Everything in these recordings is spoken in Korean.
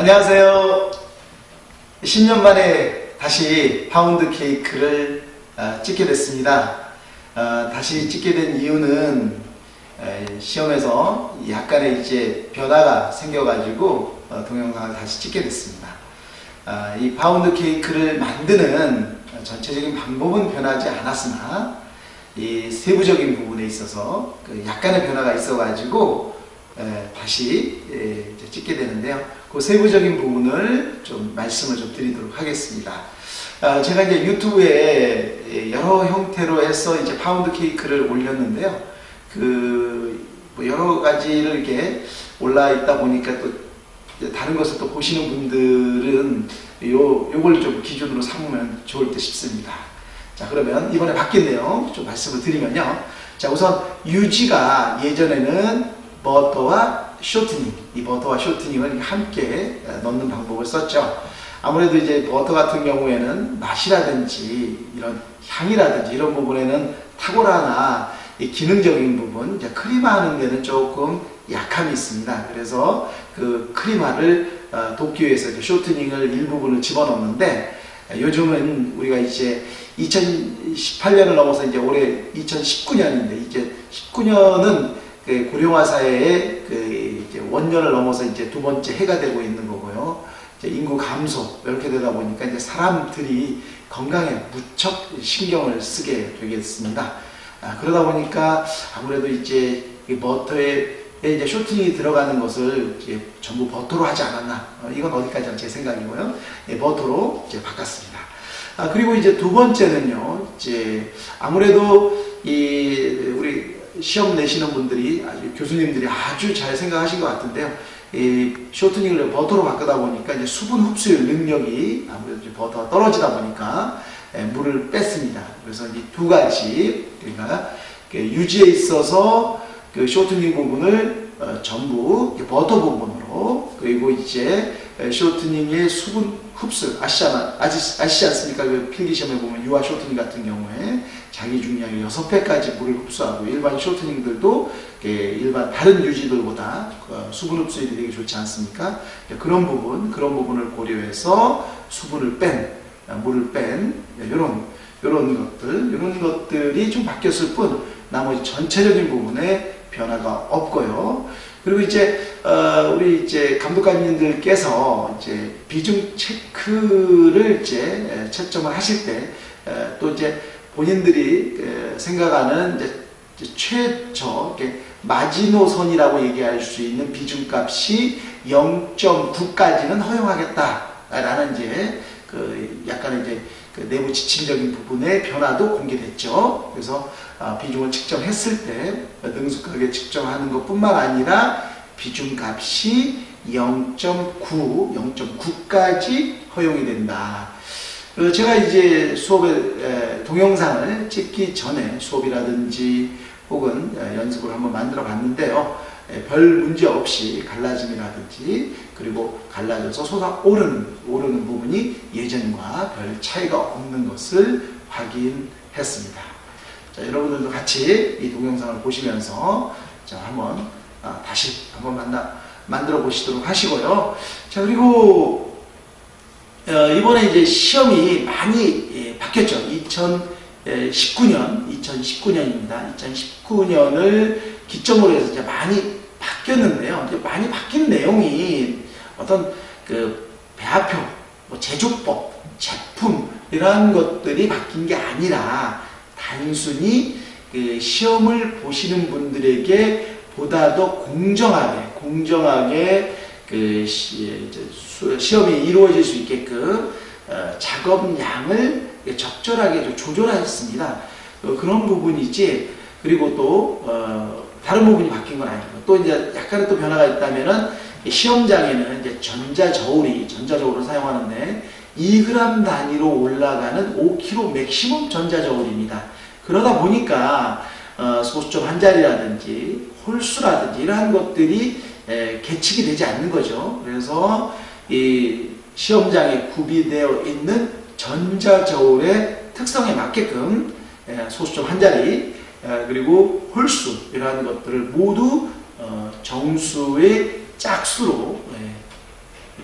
안녕하세요. 10년 만에 다시 파운드 케이크를 어, 찍게 됐습니다. 어, 다시 찍게 된 이유는 에, 시험에서 약간의 이제 변화가 생겨가지고 어, 동영상을 다시 찍게 됐습니다. 아, 이 파운드 케이크를 만드는 전체적인 방법은 변하지 않았으나 이 세부적인 부분에 있어서 그 약간의 변화가 있어가지고 에, 다시 찍게 되는데요. 그 세부적인 부분을 좀 말씀을 좀 드리도록 하겠습니다. 아, 제가 이제 유튜브에 예, 여러 형태로 해서 이제 파운드 케이크를 올렸는데요. 그 뭐 여러 가지를 이렇게 올라 있다 보니까 또 다른 것을 또 보시는 분들은 요 요걸 좀 기준으로 삼으면 좋을 듯 싶습니다. 자 그러면 이번에 바뀐 내용 좀 말씀을 드리면요. 자 우선 유지가 예전에는 버터와 쇼트닝, 이 버터와 쇼트닝을 함께 넣는 방법을 썼죠. 아무래도 이제 버터 같은 경우에는 맛이라든지 이런 향이라든지 이런 부분에는 탁월하나 기능적인 부분, 이제 크림화하는 데는 조금 약함이 있습니다. 그래서 그 크림화를 어, 돕기 위해서 쇼트닝을 일부분을 집어넣는데 요즘은 우리가 이제 2018년을 넘어서 이제 올해 2019년인데 이제 19년은 그 고령화 사회의 그 이제 원년을 넘어서 이제 두 번째 해가 되고 있는 거고요. 인구 감소 이렇게 되다 보니까 이제 사람들이 건강에 무척 신경을 쓰게 되겠습니다. 아, 그러다 보니까 아무래도 이제 버터에 이제 쇼팅이 들어가는 것을 이제 전부 버터로 하지 않았나 어, 이건 어디까지나 제 생각이고요. 예, 버터로 이제 바꿨습니다. 아, 그리고 이제 두 번째는요. 이제 아무래도 이 우리 시험 내시는 분들이 아주 교수님들이 아주 잘 생각하신 것 같은데요. 이 쇼트닝을 버터로 바꾸다 보니까 이제 수분 흡수율 능력이 아무래도 버터가 떨어지다 보니까 예, 물을 뺐습니다. 그래서 이 두 가지 그러니까 유지에 있어서 그 쇼트닝 부분을 어, 전부 버터 부분으로 그리고 이제 쇼트닝의 수분 흡수 아시잖아 아시, 아시지 않습니까? 그 필기 시험에 보면 유화 쇼트닝 같은 경우에 자기 중량의 6배까지 물을 흡수하고 일반 쇼트닝들도 일반 다른 유지들보다 어, 수분 흡수율이 되게 좋지 않습니까? 그런 부분 그런 부분을 고려해서 수분을 뺀 어, 물을 뺀 이런 이런 것들 이런 것들이 좀 바뀌었을 뿐 나머지 전체적인 부분에 변화가 없고요. 그리고 이제 어, 우리 이제 감독관님들께서 이제 비중 체크를 이제 채점을 하실 때 또 이제 본인들이 생각하는 이제 최저 마지노선이라고 얘기할 수 있는 비중값이 0.9까지는 허용하겠다라는 이제 그 약간 이제 그 내부 지침적인 부분의 변화도 공개됐죠. 그래서 아, 비중을 측정했을 때 능숙하게 측정하는 것뿐만 아니라 비중값이 0.9, 0.9까지 허용이 된다. 제가 이제 수업에 동영상을 찍기 전에 수업이라든지 혹은 연습을 한번 만들어 봤는데요. 별 문제 없이 갈라짐이라든지 그리고 갈라져서 솟아오르는 오르는 부분이 예전과 별 차이가 없는 것을 확인했습니다. 자, 여러분들도 같이 이 동영상을 보시면서 자, 한번 아, 다시 한번 만나 만들어 보시도록 하시고요. 자 그리고 어, 이번에 이제 시험이 많이 예, 바뀌었죠. 2019년, 2019년입니다. 2019년을 기점으로 해서 이제 많이 바뀌었는데요. 이제 많이 바뀐 내용이 어떤 그 배합표, 뭐 제조법, 제품 이러한 것들이 바뀐 게 아니라 단순히 그 시험을 보시는 분들에게 보다 더 공정하게 공정하게 그 시, 험이 이루어질 수 있게끔 어, 작업량을 적절하게 조절하셨습니다. 어, 그런 부분이지 그리고 또 어, 다른 부분이 바뀐 건 아니고 또 이제 약간의 또 변화가 있다면은 시험장에는 이제 전자 저울이 전자 저울을 사용하는데 2g 단위로 올라가는 5kg 맥시멈 전자 저울입니다. 그러다 보니까 어, 소수점 한 자리라든지 홀수라든지 이러한 것들이 에, 계측이 되지 않는 거죠. 그래서 이 시험장에 구비되어 있는 전자 저울의 특성에 맞게끔 에, 소수점 한 자리 에, 그리고 홀수 이러한 것들을 모두 어, 정수의 짝수로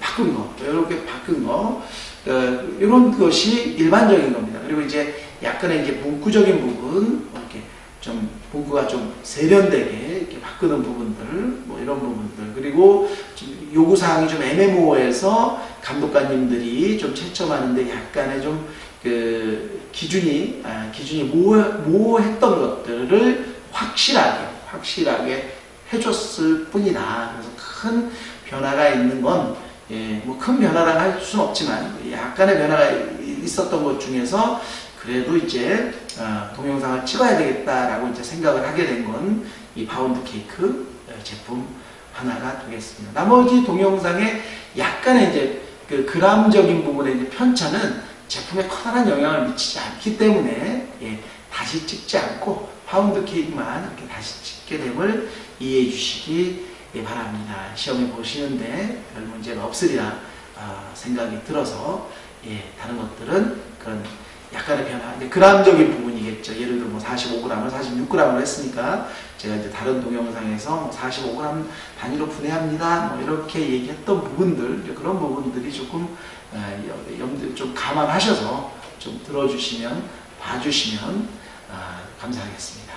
바꾼 거, 이렇게 바꾼 거, 어, 이런 것이 일반적인 겁니다. 그리고 이제 약간의 이제 문구적인 부분, 이렇게 좀 문구가 좀 세련되게 이렇게 바꾸는 부분들, 뭐 이런 부분들, 그리고 좀 요구 사항이 좀 애매모호해서 감독관님들이 좀 채점하는데 약간의 좀 그 기준이 아, 기준이 모호, 모호 했던 것들을 확실하게 확실하게 해줬을 뿐이다. 그래서 큰 변화가 있는 건 예, 뭐 큰 변화라 할 수는 없지만 약간의 변화가 있었던 것 중에서 그래도 이제 어, 동영상을 찍어야 되겠다라고 이제 생각을 하게 된 건이 파운드 케이크 어, 제품 하나가 되겠습니다. 나머지 동영상에 약간의 이제 그 그람적인 부분의 이제 편차는 제품에 커다란 영향을 미치지 않기 때문에 예, 다시 찍지 않고 파운드 케이크만 이렇게 다시 찍게 됨을 이해해 주시기 예, 바랍니다. 시험에 보시는데 별 문제가 없으리라 아, 생각이 들어서 예, 다른 것들은 그런 약간의 변화, 이제 그람적인 부분이겠죠. 예를 들어 뭐 45g을 46g으로 했으니까 제가 이제 다른 동영상에서 뭐 45g 단위로 분할합니다. 뭐 이렇게 얘기했던 부분들, 그런 부분들이 조금 어, 염두 좀 감안하셔서 좀 들어주시면, 봐주시면 아, 감사하겠습니다.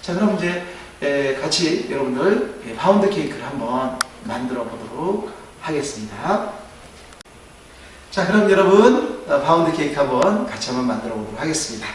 자, 그럼 이제 에, 같이 여러분들 예, 파운드 케이크를 한번 만들어 보도록 하겠습니다. 자, 그럼 여러분 어, 파운드 케이크 한번 같이 한번 만들어 보도록 하겠습니다.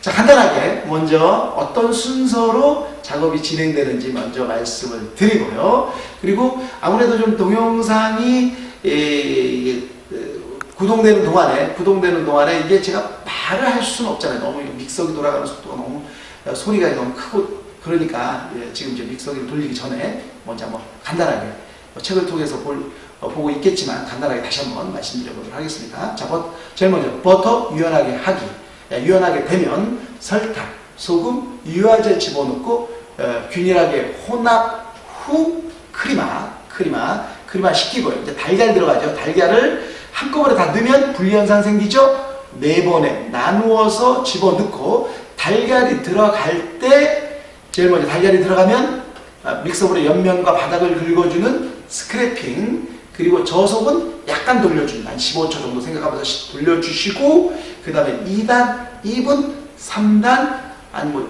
자, 간단하게 먼저 어떤 순서로 작업이 진행되는지 먼저 말씀을 드리고요. 그리고 아무래도 좀 동영상이 예, 이게, 어, 구동되는 동안에 구동되는 동안에 이게 제가 말을 할 수는 없잖아요. 너무 믹서기 돌아가는 속도가 너무 어, 소리가 너무 크고 그러니까 예, 지금 이제 믹서기를 돌리기 전에 먼저 한번 간단하게 뭐 책을 통해서 볼, 어, 보고 있겠지만 간단하게 다시 한번 말씀드려보도록 하겠습니다. 자, 버, 제일 먼저 버터 유연하게 하기. 예, 유연하게 되면 설탕, 소금, 유화제 집어넣고 어, 균일하게 혼합 후 크리마, 크리마, 크리마 식히고요. 이제 달걀 들어가죠. 달걀을 한꺼번에 다 넣으면 불연상 생기죠. 네 번에 나누어서 집어넣고 달걀이 들어갈 때 제일 먼저 달걀이 들어가면 아, 믹서볼의 옆면과 바닥을 긁어주는 스크래핑 그리고 저속은 약간 돌려줍니다. 한 15초 정도 생각하면서 돌려주시고 그 다음에 2단, 2분, 3단 아니 뭐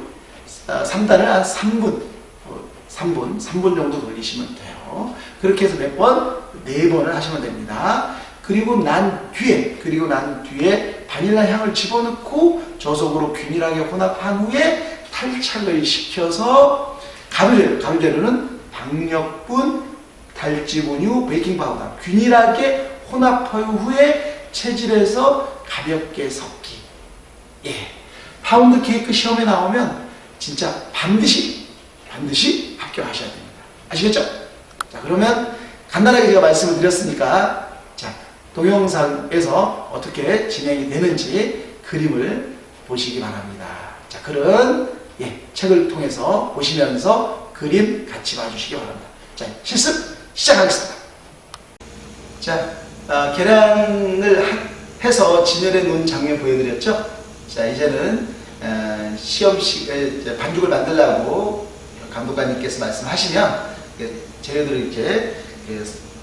3단을 한 3분 3분, 3분 정도 돌리시면 돼요. 그렇게 해서 몇 번? 네 번을 하시면 됩니다. 그리고 난 뒤에, 그리고 난 뒤에 바닐라 향을 집어넣고 저속으로 균일하게 혼합한 후에 탈착을 시켜서 가루재료, 가루재료는 박력분, 탈지분유, 베이킹파우더 균일하게 혼합한 후에 체질해서 가볍게 섞기. 예. 파운드 케이크 시험에 나오면 진짜 반드시, 반드시 합격하셔야 됩니다. 아시겠죠? 자, 그러면 간단하게 제가 말씀을 드렸으니까 자, 동영상에서 어떻게 진행이 되는지 그림을 보시기 바랍니다. 자, 글은 예, 책을 통해서 보시면서 그림 같이 봐주시기 바랍니다. 자, 실습 시작하겠습니다. 자, 어, 계량을 하, 해서 진열해 놓은 장면 보여드렸죠? 자, 이제는 어, 시험식 반죽을 만들라고 감독관님께서 말씀하시면 재료들을 이제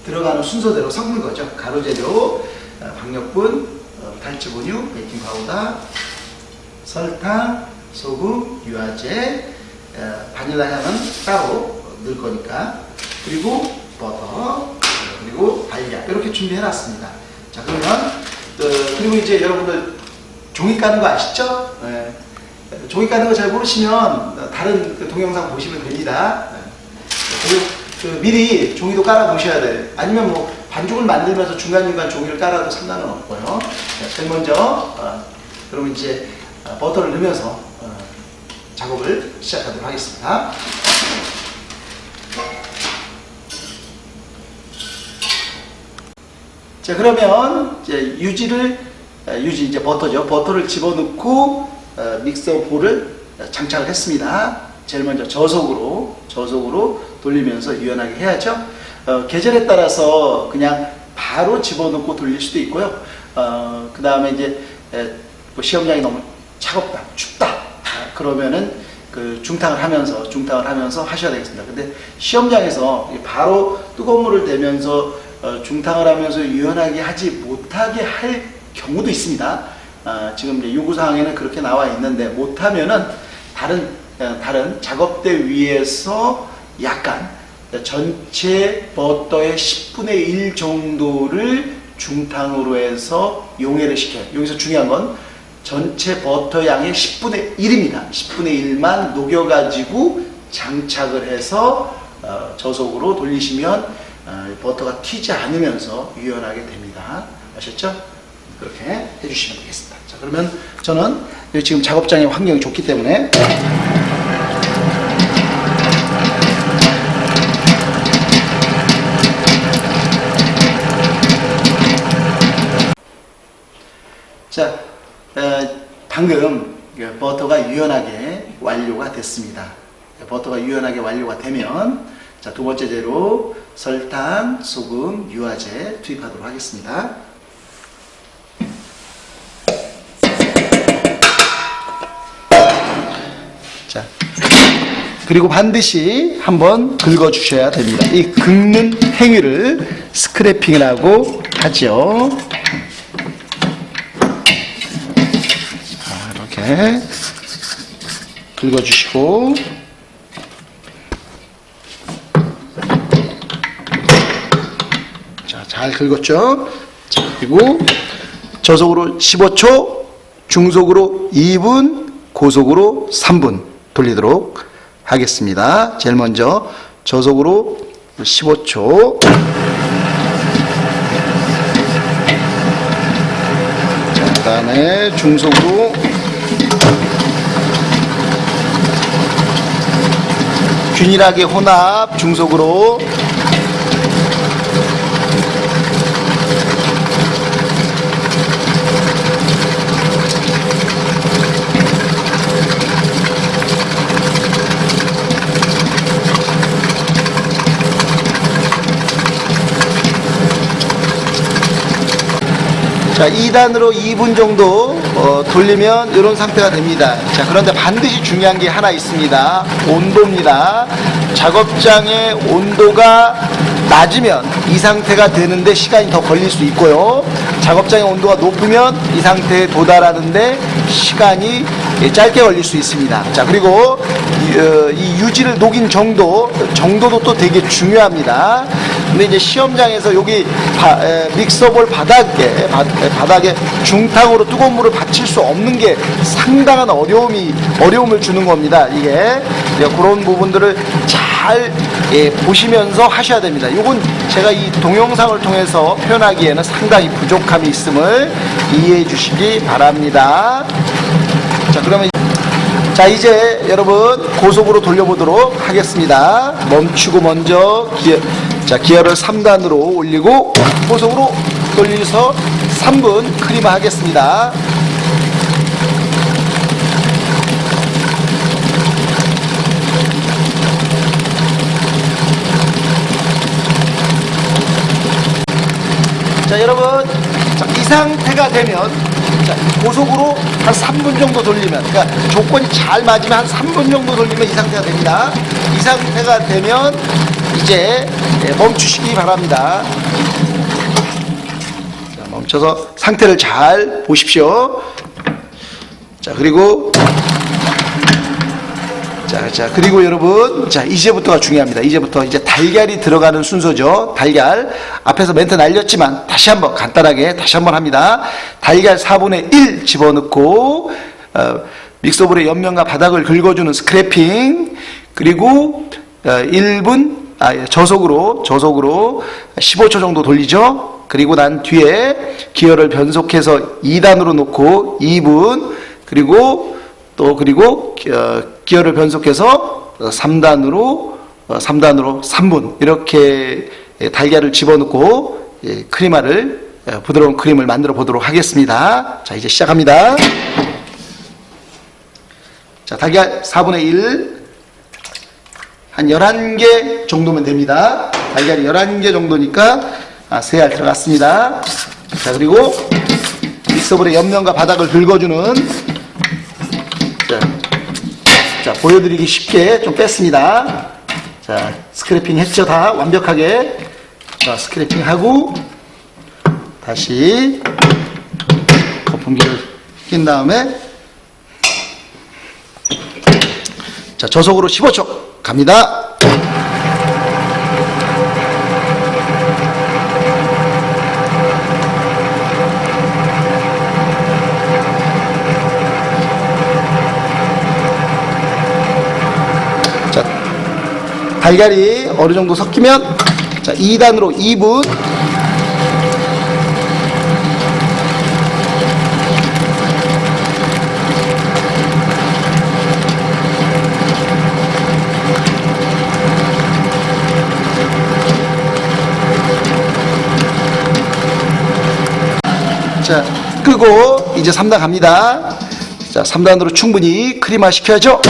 들어가는 순서대로 섞는 거죠. 가루 재료, 어, 박력분, 어, 탈지분유, 베이킹 파우더, 설탕, 소금, 유화제, 어, 바닐라 향은 따로 넣을 거니까 그리고 버터, 그리고 달걀 이렇게 준비해 놨습니다. 자 그러면 그리고 이제 여러분들 종이 까는 거 아시죠? 네. 종이 까는 거 잘 모르시면 다른 그 동영상 보시면 됩니다. 네. 그 미리 종이도 깔아 놓으셔야 돼요. 아니면 뭐 반죽을 만들면서 중간중간 종이를 깔아도 상관은 없고요. 제일 먼저 어, 그러면 이제 어, 버터를 넣으면서 어, 작업을 시작하도록 하겠습니다. 자 그러면 이제 유지를 어, 유지 이제 버터죠. 버터를 집어넣고 어, 믹서 볼을 장착을 했습니다. 제일 먼저 저속으로 저속으로 돌리면서 유연하게 해야죠. 어, 계절에 따라서 그냥 바로 집어넣고 돌릴 수도 있고요. 어, 그 다음에 이제 에, 뭐 시험장이 너무 차갑다, 춥다 아, 그러면은 그 중탕을 하면서 중탕을 하면서 하셔야 되겠습니다. 근데 시험장에서 바로 뜨거운 물을 대면서 어, 중탕을 하면서 유연하게 하지 못하게 할 경우도 있습니다. 아, 지금 요구사항에는 그렇게 나와 있는데 못하면은 다른 어, 다른 작업대 위에서 약간 전체 버터의 10분의 1 정도를 중탕으로 해서 용해를 시켜요. 여기서 중요한 건 전체 버터 양의 10분의 1입니다. 10분의 1만 녹여가지고 장착을 해서 어, 저속으로 돌리시면 어, 버터가 튀지 않으면서 유연하게 됩니다. 아셨죠? 그렇게 해주시면 되겠습니다. 자, 그러면 저는 지금 작업장의 환경이 좋기 때문에 자, 어, 방금 그 버터가 유연하게 완료가 됐습니다. 버터가 유연하게 완료가 되면 자, 두 번째 재료 설탕, 소금, 유화제 투입하도록 하겠습니다. 자, 그리고 반드시 한번 긁어 주셔야 됩니다. 이 긁는 행위를 스크래핑이라고 하죠. 자, 이렇게 긁어 주시고 자, 잘 긁었죠? 자, 그리고 저속으로 15초, 중속으로 2분, 고속으로 3분 돌리도록 하겠습니다. 제일 먼저 저속으로 15초. 자, 그 다음에 중속으로 균일하게 혼합 중속으로 자, 2단으로 2분 정도 어, 돌리면 이런 상태가 됩니다. 자, 그런데 반드시 중요한 게 하나 있습니다. 온도입니다. 작업장의 온도가 낮으면 이 상태가 되는데 시간이 더 걸릴 수 있고요. 작업장의 온도가 높으면 이 상태에 도달하는데 시간이 짧게 걸릴 수 있습니다. 자, 그리고 이, 어, 이 유지를 녹인 정도, 정도도 또 되게 중요합니다. 근데 이제 시험장에서 여기 바, 에, 믹서볼 바닥에 바, 에, 바닥에 중탕으로 뜨거운 물을 받칠 수 없는 게 상당한 어려움이 어려움을 주는 겁니다. 이게 그런 부분들을 잘 예, 보시면서 하셔야 됩니다. 이건 제가 이 동영상을 통해서 표현하기에는 상당히 부족함이 있음을 이해해 주시기 바랍니다. 자, 그러면 자 이제 여러분 고속으로 돌려보도록 하겠습니다 멈추고 먼저 기어, 자 기어를 3단으로 올리고 고속으로 돌려서 3분 크림 하겠습니다. 자 여러분. 자, 이 상태가 되면 자, 고속으로 한 3분 정도 돌리면 그러니까 조건이 잘 맞으면 한 3분 정도 돌리면 이 상태가 됩니다. 이 상태가 되면 이제 예, 멈추시기 바랍니다 자, 멈춰서 상태를 잘 보십시오 자 그리고 자, 자, 그리고 여러분, 자, 이제부터가 중요합니다. 이제부터 이제 달걀이 들어가는 순서죠. 달걀. 앞에서 멘트 날렸지만 다시 한번 간단하게 다시 한번 합니다. 달걀 4분의 1 집어넣고, 어, 믹서볼의 옆면과 바닥을 긁어주는 스크래핑, 그리고, 어, 1분, 아, 예, 저속으로, 저속으로 15초 정도 돌리죠. 그리고 난 뒤에 기어를 변속해서 2단으로 놓고 2분, 그리고 또 그리고 어, 기어를 변속해서 3단으로 3단으로 3분 이렇게 예, 달걀을 집어넣고 예, 크리마를 어, 부드러운 크림을 만들어 보도록 하겠습니다. 자 이제 시작합니다. 자 달걀 4분의 1 한 11개 정도면 됩니다. 달걀이 11개 정도니까 아, 3알 들어갔습니다. 자 그리고 믹서볼의 옆면과 바닥을 긁어주는 자, 자, 보여드리기 쉽게 좀 뺐습니다. 자, 스크래핑 했죠, 다 완벽하게. 자, 스크래핑 하고 다시 거품기를 낀 다음에 자, 저속으로 15초 갑니다. 자, 달걀이 어느 정도 섞이면 자, 2단으로 2분 자, 끄고 이제 3단 갑니다. 자, 3단으로 충분히 크림화 시켜야죠.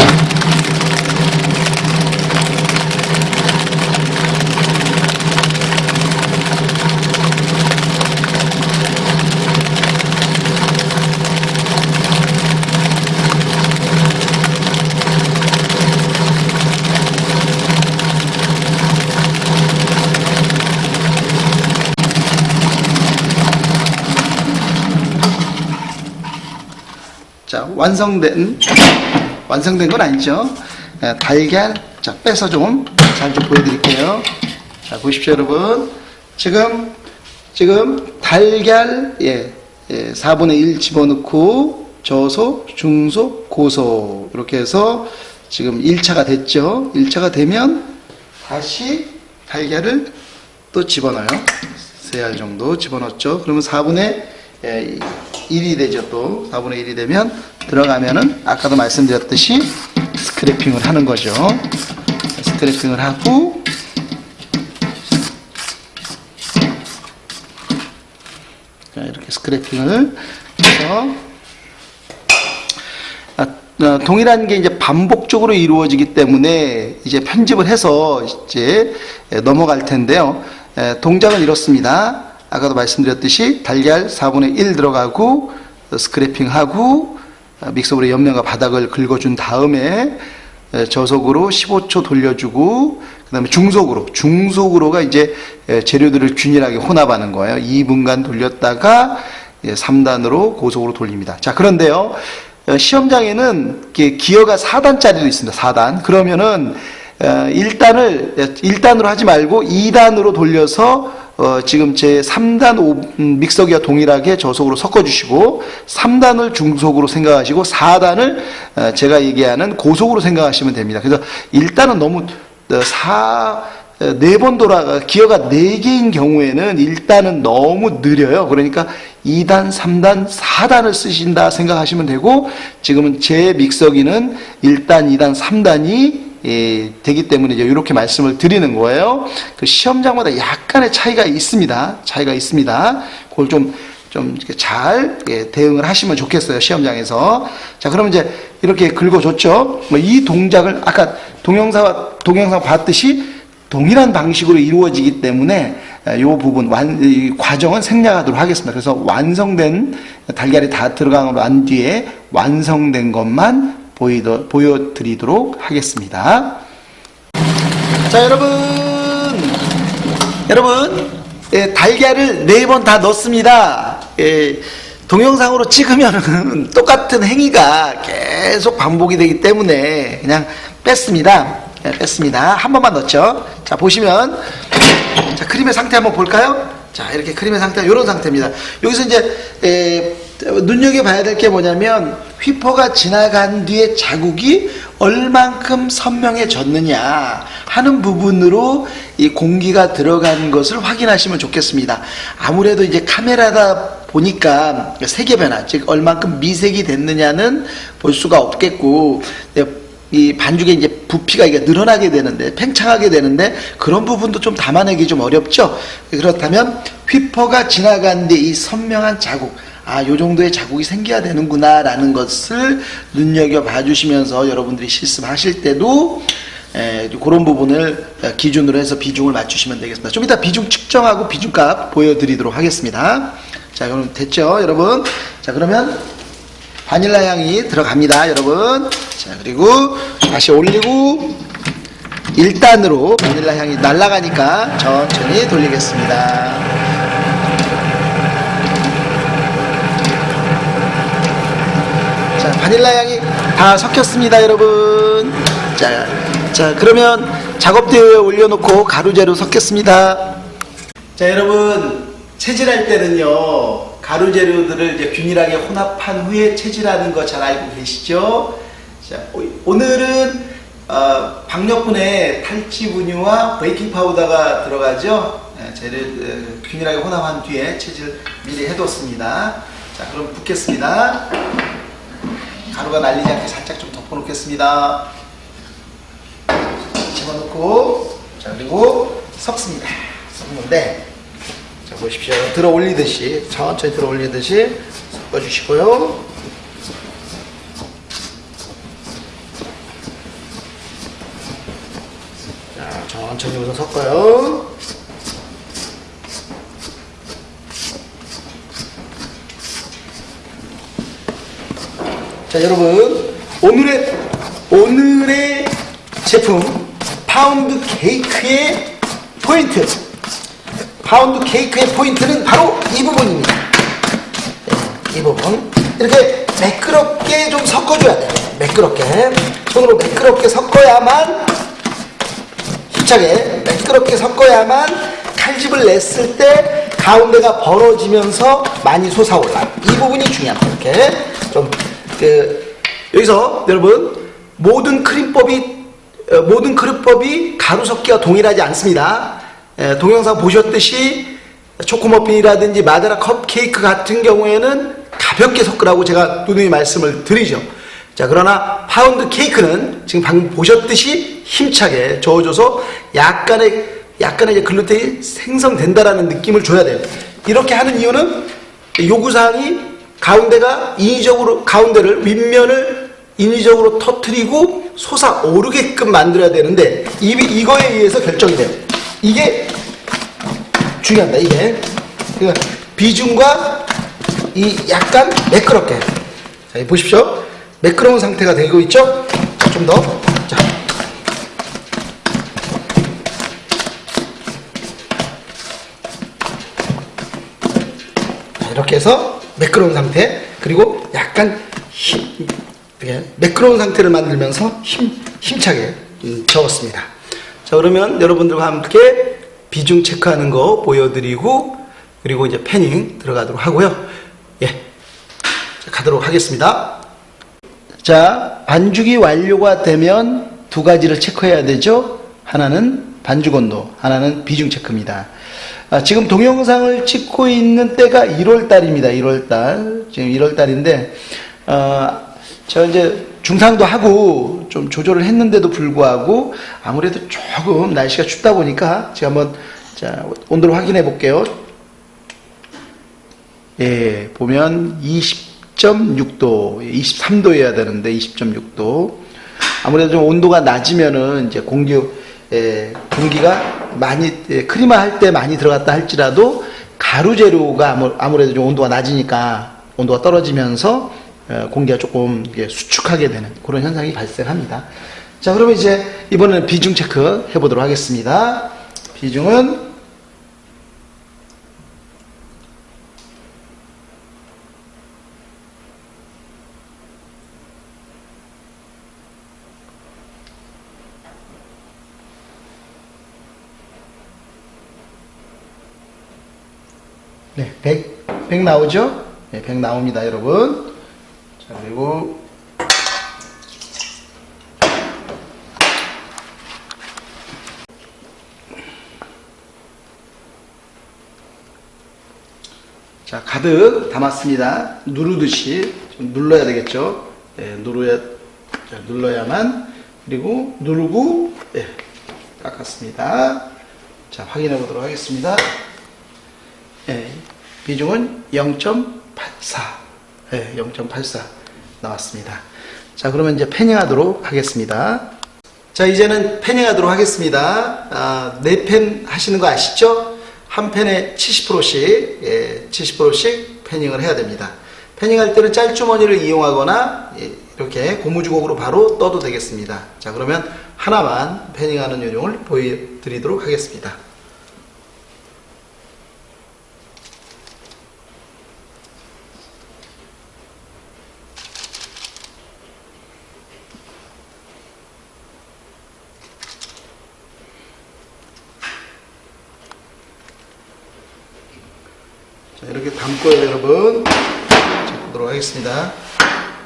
자, 완성된, 완성된 건 아니죠. 에, 달걀, 자, 빼서 좀, 잘 좀 보여드릴게요. 자, 보십시오, 여러분. 지금, 지금, 달걀, 예, 예, 4분의 1 집어넣고, 저소, 중소, 고소. 이렇게 해서 지금 1차가 됐죠. 1차가 되면, 다시 달걀을 또 집어넣어요. 세 알 정도 집어넣었죠. 그러면 4분의 1이 되죠. 또 4분의 1이 되면 들어가면은 아까도 말씀드렸듯이 스크래핑을 하는 거죠. 스크래핑을 하고 자, 이렇게 스크래핑을 해서 아, 어, 동일한 게 이제 반복적으로 이루어지기 때문에 이제 편집을 해서 이제 넘어갈 텐데요. 에, 동작은 이렇습니다. 아까도 말씀드렸듯이 달걀 4분의 1 들어가고 어, 스크래핑하고 어, 믹서볼에 옆면과 바닥을 긁어준 다음에 에, 저속으로 15초 돌려주고 그 다음에 중속으로 중속으로가 이제 에, 재료들을 균일하게 혼합하는 거예요. 2분간 돌렸다가 3단으로 고속으로 돌립니다. 자 그런데요 어, 시험장에는 기어가 4단짜리도 있습니다. 4단 그러면은 1단을 1단으로 하지 말고 2단으로 돌려서 어, 지금 제 3단 오, 음, 믹서기와 동일하게 저속으로 섞어주시고 3단을 중속으로 생각하시고 4단을 어, 제가 얘기하는 고속으로 생각하시면 됩니다. 그래서 1단은 너무 어, 4, 네 번 돌아가 기어가 네 개인 경우에는 1단은 너무 느려요. 그러니까 2단, 3단, 4단을 쓰신다 생각하시면 되고 지금은 제 믹서기는 1단, 2단, 3단이 예, 되기 때문에 이제 이렇게 말씀을 드리는 거예요. 그 시험장마다 약간의 차이가 있습니다. 차이가 있습니다. 그걸 좀, 좀 이렇게 잘 예, 대응을 하시면 좋겠어요. 시험장에서. 자, 그러면 이제 이렇게 긁어줬죠. 뭐 이 동작을 아까 동영상, 동영상 봤듯이 동일한 방식으로 이루어지기 때문에 이 부분 완, 이 과정은 생략하도록 하겠습니다. 그래서 완성된 달걀이 다 들어간 난 뒤에 완성된 것만 보이도, 보여드리도록 하겠습니다. 자, 여러분. 여러분, 예, 달걀을 네 번 다 넣습니다. 예, 동영상으로 찍으면 똑같은 행위가 계속 반복이 되기 때문에 그냥 뺐습니다. 예, 뺐습니다. 한 번만 넣죠. 자, 보시면, 자, 크림의 상태 한번 볼까요? 자, 이렇게 크림의 상태, 이런 상태입니다. 여기서 이제, 에, 눈여겨봐야 될 게 뭐냐면, 휘퍼가 지나간 뒤에 자국이 얼만큼 선명해졌느냐 하는 부분으로 이 공기가 들어간 것을 확인하시면 좋겠습니다. 아무래도 이제 카메라다 보니까 색의 변화, 즉 얼만큼 미색이 됐느냐는 볼 수가 없겠고 이 반죽에 이제 부피가 이게 늘어나게 되는데 팽창하게 되는데 그런 부분도 좀 담아내기 좀 어렵죠. 그렇다면 휘퍼가 지나간 뒤 이 선명한 자국 아, 요 정도의 자국이 생겨야 되는구나, 라는 것을 눈여겨 봐주시면서 여러분들이 실습하실 때도 에, 그런 부분을 기준으로 해서 비중을 맞추시면 되겠습니다. 좀 이따 비중 측정하고 비중값 보여드리도록 하겠습니다. 자, 그럼 됐죠, 여러분? 자, 그러면 바닐라 향이 들어갑니다, 여러분. 자, 그리고 다시 올리고 1단으로 바닐라 향이 날아가니까 천천히 돌리겠습니다. 자, 바닐라 향이 다 섞였습니다, 여러분. 자, 자, 그러면 작업대에 올려놓고 가루재료 섞겠습니다. 자, 여러분, 체질할 때는요, 가루 재료들을 이제 균일하게 혼합한 후에 체질하는 거 잘 알고 계시죠? 자, 오- 오늘은 어, 박력분의 탈지 분유와 베이킹 파우더가 들어가죠. 예, 재료 어, 균일하게 혼합한 뒤에 체질 미리 해뒀습니다. 자, 그럼 붓겠습니다. 가루가 날리지 않게 살짝 좀 덮어놓겠습니다. 집어넣고 자 그리고 섞습니다. 섞는데 자 보십시오. 들어 올리듯이 천천히 들어 올리듯이 섞어주시고요. 자 천천히 우선 섞어요. 자 여러분 오늘의 오늘의 제품 파운드 케이크의 포인트. 파운드 케이크의 포인트는 바로 이 부분입니다. 네, 이 부분. 이렇게 매끄럽게 좀 섞어줘야 돼요. 매끄럽게. 손으로 매끄럽게 섞어야만 힘차게 매끄럽게 섞어야만 칼집을 냈을 때 가운데가 벌어지면서 많이 솟아올라. 이 부분이 중요합니다. 이렇게. 좀 그, 여기서 여러분 모든 크림법이 어, 모든 크림법이 가루 섞기와 동일하지 않습니다. 에, 동영상 보셨듯이 초코머핀이라든지 마데라 컵케이크 같은 경우에는 가볍게 섞으라고 제가 누누이 말씀을 드리죠. 자, 그러나 파운드 케이크는 지금 방금 보셨듯이 힘차게 저어줘서 약간의, 약간의 글루텐이 생성된다라는 느낌을 줘야 돼요. 이렇게 하는 이유는 요구사항이 가운데가 인위적으로, 가운데를, 윗면을 인위적으로 터트리고 솟아 오르게끔 만들어야 되는데, 이, 이거에 의해서 결정이 돼요. 이게 중요합니다, 이게. 그 비중과 이 약간 매끄럽게. 자, 이 보십시오. 매끄러운 상태가 되고 있죠? 자, 좀 더. 이렇게 해서 매끄러운 상태. 그리고 약간 힘, 매끄러운 상태를 만들면서 힘, 힘차게 음, 저었습니다. 자, 그러면 여러분들과 함께 비중 체크하는 거 보여드리고, 그리고 이제 패닝 들어가도록 하고요. 예. 자, 가도록 하겠습니다. 자, 반죽이 완료가 되면 두 가지를 체크해야 되죠. 하나는 반죽 온도, 하나는 비중 체크입니다. 아, 지금 동영상을 찍고 있는 때가 1월 달입니다. 1월 달. 지금 1월 달인데, 어, 저 이제 중상도 하고 좀 조절을 했는데도 불구하고 아무래도 조금 날씨가 춥다 보니까 제가 한번 자, 온도를 확인해 볼게요. 예, 보면 20.6도, 23도여야 되는데 20.6도. 아무래도 좀 온도가 낮으면은 이제 공기, 예, 공기가 많이, 예, 크리마 할때 많이 들어갔다 할지라도 가루 재료가 아무- 아무래도 좀 온도가 낮으니까 온도가 떨어지면서 어, 공기가 조금 수축하게 되는 그런 현상이 발생합니다. 자, 그러면 이제 이번에는 비중 체크 해보도록 하겠습니다. 비중은 네, 100, 100 나오죠? 네, 100 나옵니다, 여러분. 자, 그리고 자, 가득 담았습니다. 누르듯이 좀 눌러야 되겠죠? 네, 누르야, 자, 눌러야만. 그리고 누르고, 네, 깎았습니다. 자, 확인해 보도록 하겠습니다. 예, 비중은 0.84. 예, 0.84 나왔습니다. 자, 그러면 이제 패닝하도록 하겠습니다. 자, 이제는 패닝하도록 하겠습니다. 아, 4펜 하시는 거 아시죠? 한 펜에 70%씩, 예, 70%씩 패닝을 해야 됩니다. 패닝할 때는 짤주머니를 이용하거나, 예, 이렇게 고무주걱으로 바로 떠도 되겠습니다. 자, 그러면 하나만 패닝하는 요령을 보여드리도록 하겠습니다. 담고요, 여러분. 자, 보도록 하겠습니다.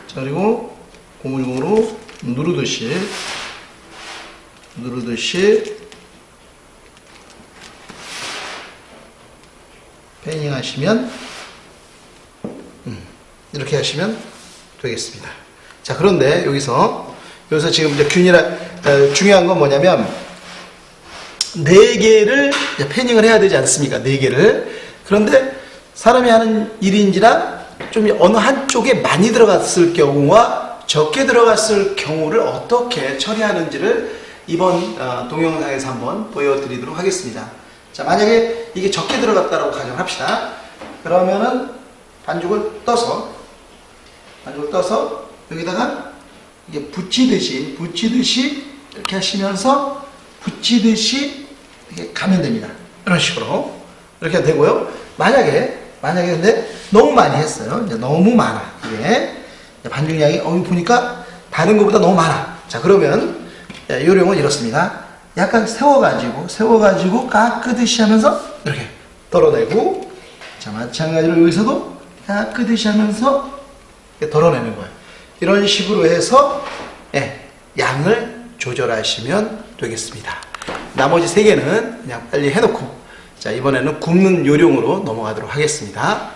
자, 그리고 고무줄으로 누르듯이, 누르듯이, 패닝 하시면, 음, 이렇게 하시면 되겠습니다. 자, 그런데 여기서, 여기서 지금 이제 균이라, 어, 중요한 건 뭐냐면, 네 개를 패닝을 해야 되지 않습니까? 네 개를. 그런데 사람이 하는 일인지라 좀 어느 한쪽에 많이 들어갔을 경우와 적게 들어갔을 경우를 어떻게 처리하는지를 이번 어, 동영상에서 한번 보여드리도록 하겠습니다. 자, 만약에 이게 적게 들어갔다고 가정합시다. 그러면은 반죽을 떠서 반죽을 떠서 여기다가 이게 붙이듯이 붙이듯이 이렇게 하시면서 붙이듯이 이렇게 가면 됩니다. 이런 식으로 이렇게 되고요. 만약에 만약에 근데 너무 많이 했어요. 이제 너무 많아. 이게 반죽량이 어 보니까 다른 것보다 너무 많아. 자 그러면 요령은 이렇습니다. 약간 세워가지고 세워가지고 깎으듯이 하면서 이렇게 덜어내고 자 마찬가지로 여기서도 깎으듯이 하면서 덜어내는 거예요. 이런 식으로 해서 예, 양을 조절하시면 되겠습니다. 나머지 세 개는 그냥 빨리 해놓고 자, 이번에는 굽는 요령으로 넘어가도록 하겠습니다.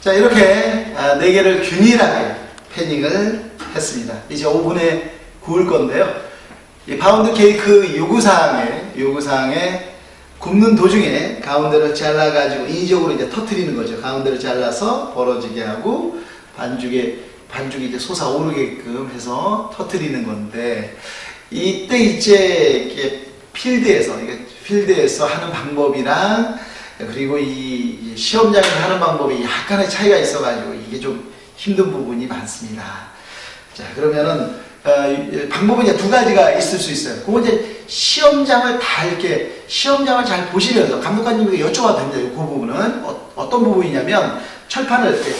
자, 이렇게 아, 네 개를 균일하게 panning을 했습니다. 이제 오븐에 구울 건데요. 이 파운드 케이크 요구사항에, 요구사항에 굽는 도중에 가운데를 잘라가지고 인위적으로 이제 터트리는 거죠. 가운데를 잘라서 벌어지게 하고 반죽에, 반죽이 이제 솟아오르게끔 해서 터트리는 건데 이때 이제 필드에서, 필드에서 하는 방법이랑 그리고 이 시험장에서 하는 방법이 약간의 차이가 있어가지고 이게 좀 힘든 부분이 많습니다. 자 그러면은 어, 방법은 이제 두 가지가 있을 수 있어요. 그거 이제 시험장을 다 이렇게 시험장을 잘 보시면서 감독관님에게 여쭤봐도 됩니다. 그 부분은 어, 떤 부분이냐면 철판을 이렇게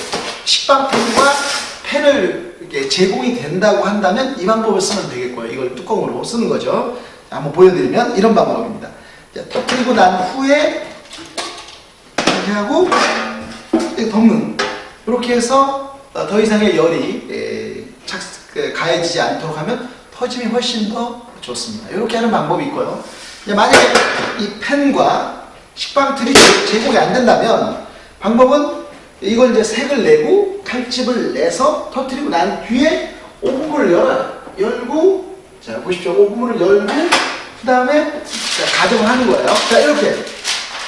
식빵펜과 펜을 이렇게 제공이 된다고 한다면 이 방법을 쓰면 되겠고요. 이걸 뚜껑으로 쓰는 거죠. 한번 보여드리면 이런 방법입니다. 자, 터뜨리고 난 후에 이렇게 하고 덮는 이렇게 해서 더 이상의 열이 에, 착, 그, 가해지지 않도록 하면 터짐이 훨씬 더 좋습니다. 이렇게 하는 방법이 있고요. 만약에 이 펜과 식빵틀이 제공이 안 된다면 방법은 이걸 이제 색을 내고 칼집을 내서 터뜨리고 난 뒤에 오븐을 열어요. 열고 자 보십시오. 오븐을 열고 그 다음에 가정을 하는 거예요. 자, 이렇게.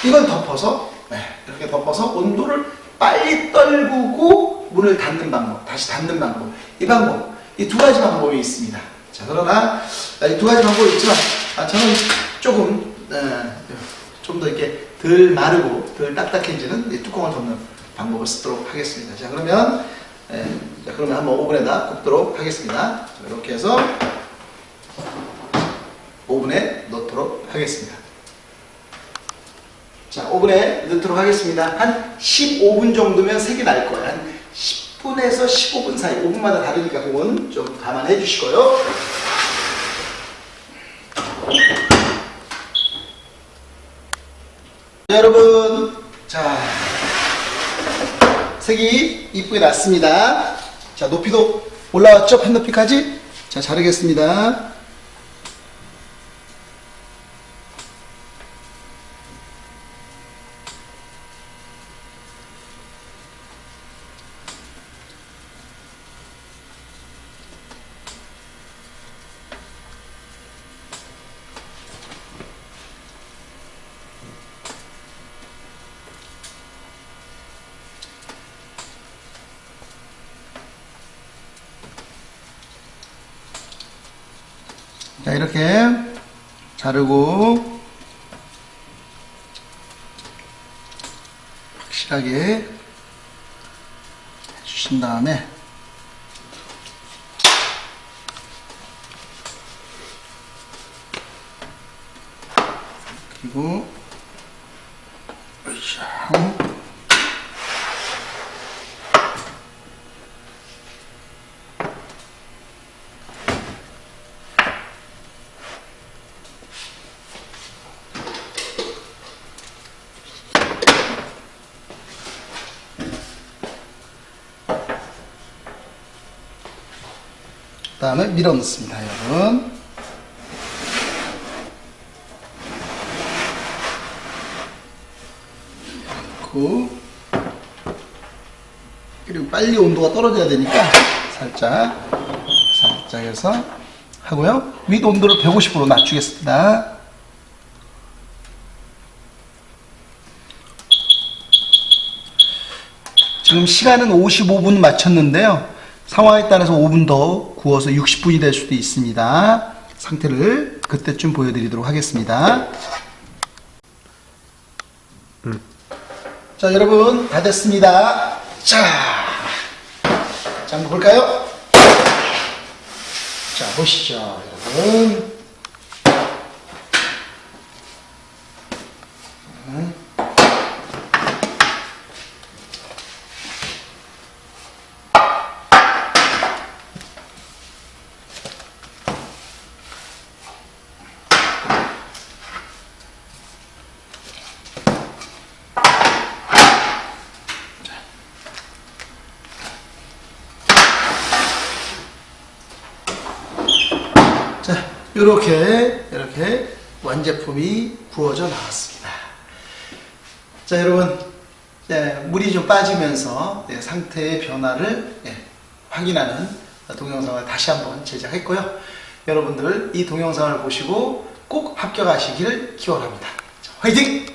이걸 덮어서, 네, 이렇게 덮어서 온도를 빨리 떨구고 문을 닫는 방법, 다시 닫는 방법. 이 방법, 이 두 가지 방법이 있습니다. 자, 그러나 이 두 가지 방법이 있지만, 아, 저는 조금, 어, 좀더 이렇게 덜 마르고 덜 딱딱해지는 뚜껑을 덮는 방법을 쓰도록 하겠습니다. 자, 그러면, 에, 자, 그러면 한번 오븐에다 굽도록 하겠습니다. 자, 이렇게 해서 오븐에 넣도록 하겠습니다. 자, 오븐에 넣도록 하겠습니다. 한 15분 정도면 색이 날 거예요. 한 10분에서 15분 사이, 5분마다 다르니까 그건 좀 감안해 주시고요. 자, 여러분, 자, 색이 이쁘게 났습니다. 자, 높이도 올라왔죠? 판 높이까지? 자, 자르겠습니다. 바르고 확실하게 해주신 다음에 그리고 으쌰 다음에 밀어 넣습니다, 여러분. 넣고 그리고 빨리 온도가 떨어져야 되니까 살짝 살짝 해서 하고요. 윗 온도를 150으로 낮추겠습니다. 지금 시간은 55분 맞췄는데요. 상황에 따라서 5분 더 구워서 60분이 될 수도 있습니다. 상태를 그때쯤 보여드리도록 하겠습니다. 자, 여러분, 다 됐습니다. 자, 자, 한번 볼까요? 자, 보시죠, 여러분. 자, 이렇게 이렇게 완제품이 구워져 나왔습니다. 자, 여러분, 예, 물이 좀 빠지면서 예, 상태의 변화를 예, 확인하는 동영상을 다시 한번 제작했고요. 여러분들 이 동영상을 보시고 꼭 합격하시기를 기원합니다. 자, 화이팅!